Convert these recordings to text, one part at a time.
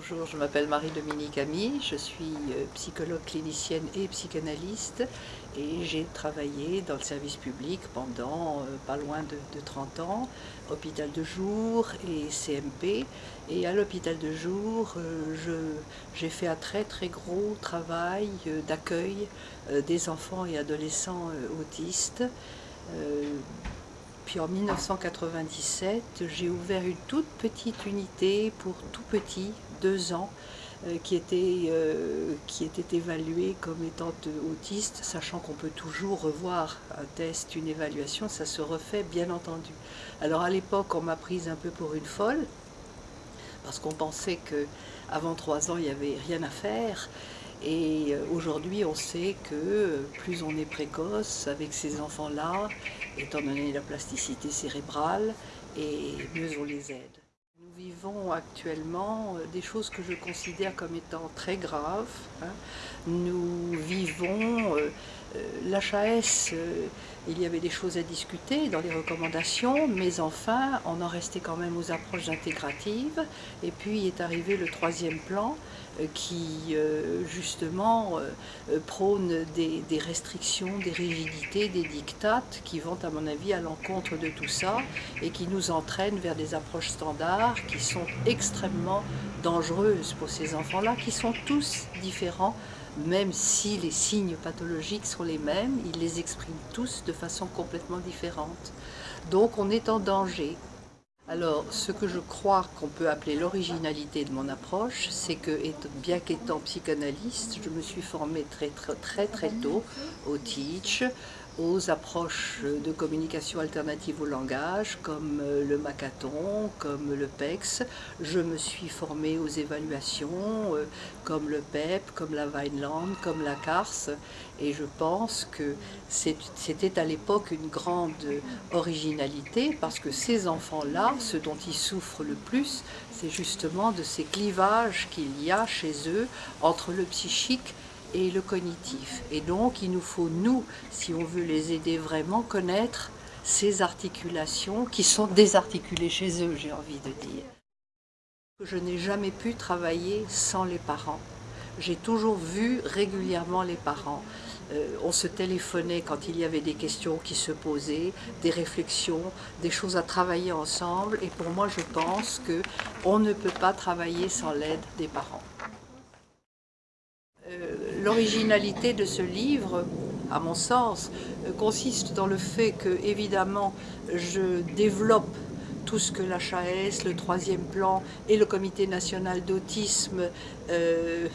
Bonjour, je m'appelle Marie-Dominique Ami, je suis euh, psychologue clinicienne et psychanalyste et j'ai travaillé dans le service public pendant euh, pas loin de, 30 ans, hôpital de jour et CMP. Et à l'hôpital de jour, euh, j'ai fait un très très gros travail d'accueil des enfants et adolescents autistes. Puis en 1997, j'ai ouvert une toute petite unité pour tout petits, deux ans, euh, qui, était, euh, comme étant autiste, sachant qu'on peut toujours revoir un test, une évaluation, ça se refait bien entendu. Alors à l'époque, on m'a prise un peu pour une folle, parce qu'on pensait qu'avant trois ans, il n'y avait rien à faire. Et euh, aujourd'hui, on sait que plus on est précoce avec ces enfants-là, étant donné la plasticité cérébrale, et mieux on les aide. Nous vivons actuellement euh, des choses que je considère comme étant très graves. Hein. Nous vivons euh, l'HAS, il y avait des choses à discuter dans les recommandations, mais enfin, on en restait quand même aux approches intégratives. Et puis est arrivé le troisième plan, euh, qui euh, justement euh, prône des, restrictions, des rigidités, des dictates qui vont à mon avis à l'encontre de tout ça et qui nous entraînent vers des approches standards qui sont extrêmement dangereuses pour ces enfants-là, qui sont tous différents même si les signes pathologiques sont les mêmes, ils les expriment tous façon complètement différente. Donc on est en danger. Alors, ce que je crois qu'on peut appeler l'originalité de mon approche, c'est que, bien qu'étant psychanalyste, je me suis formée très très très, très tôt au TEACH, aux approches de communication alternative au langage, comme euh, le Macathon, comme le PEX. Je me suis formée aux évaluations, euh, comme le PEP, e comme la Vineland, comme la CARS, et je pense que c'était à l'époque une grande originalité, parce que ces enfants-là, ce dont ils souffrent le plus, c'est justement de ces clivages qu'il y a chez eux entre le psychique et le cognitif. Et donc, il nous faut, nous, si on veut les aider vraiment, connaître ces articulations qui sont désarticulées chez eux, j'ai envie de dire. Je n'ai jamais pu travailler sans les parents. J'ai toujours vu régulièrement les parents. Euh, on se téléphonait quand il y avait des questions qui se posaient, des réflexions, des choses à travailler ensemble. Et pour moi, je pense qu'on ne peut pas travailler sans l'aide des parents. Euh, l'originalité de ce livre, à mon sens, euh, consiste dans le fait que, évidemment, je développe tout ce que l'HAS, le troisième plan et le comité national d'autisme euh,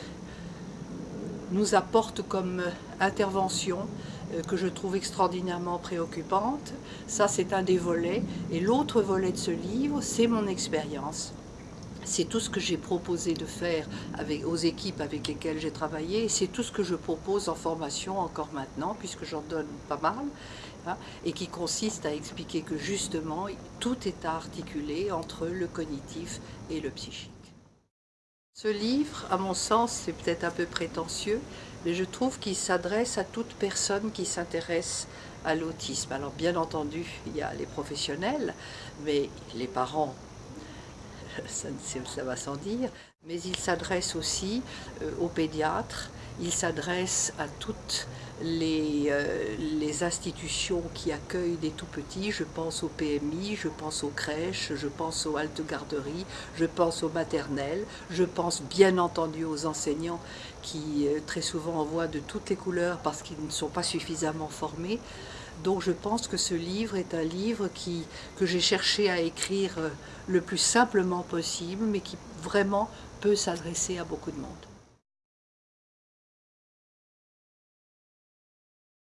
nous apportent comme intervention que je trouve extraordinairement préoccupante. Ça, c'est un des volets. Et l'autre volet de ce livre, c'est mon expérience. C'est tout ce que j'ai proposé de faire aux équipes avec lesquelles j'ai travaillé, c'est tout ce que je propose en formation encore maintenant, puisque j'en donne pas mal, hein, et qui consiste à expliquer que justement, tout est articulé entre le cognitif et le psychique. Ce livre, à mon sens, c'est peut-être un peu prétentieux, mais je trouve qu'il s'adresse à toute personne qui s'intéresse à l'autisme. Alors bien entendu, il y a les professionnels, mais les parents ça, va sans dire, mais il s'adresse aussi euh, aux pédiatres, il s'adresse à toutes les, euh, les, institutions qui accueillent des tout-petits, je pense au PMI, je pense aux crèches, je pense aux haltes garderies, je pense aux maternelles, je pense bien entendu aux enseignants qui euh, très souvent envoient de toutes les couleurs parce qu'ils ne sont pas suffisamment formés. Donc je pense que ce livre est un livre que j'ai cherché à écrire le plus simplement possible, mais qui vraiment peut s'adresser à beaucoup de monde.